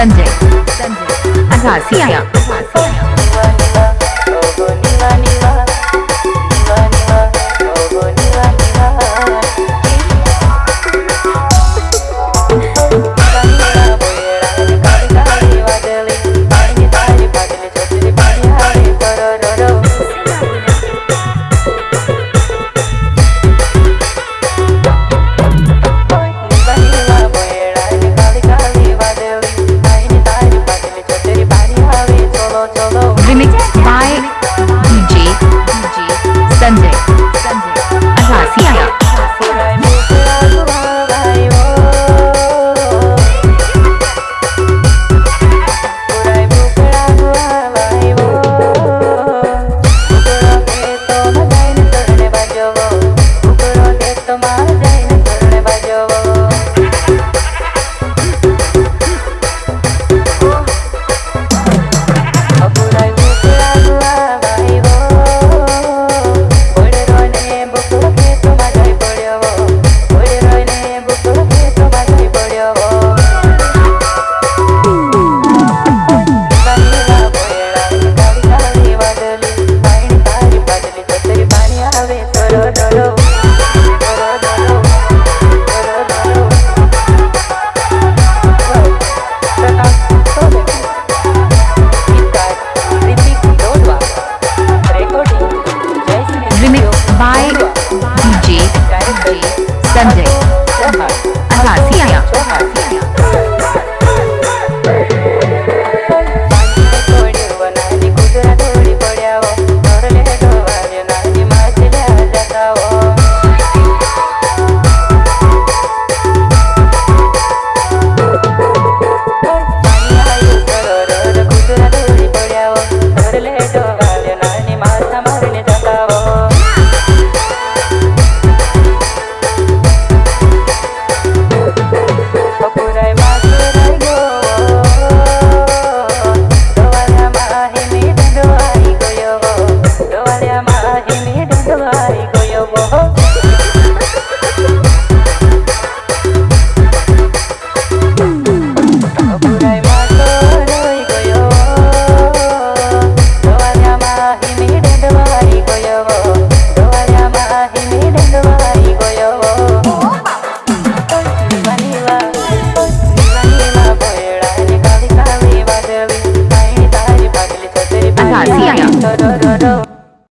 संजय संजय अगासिया संजय। संजय। अच्छा, अहासिया Sunday.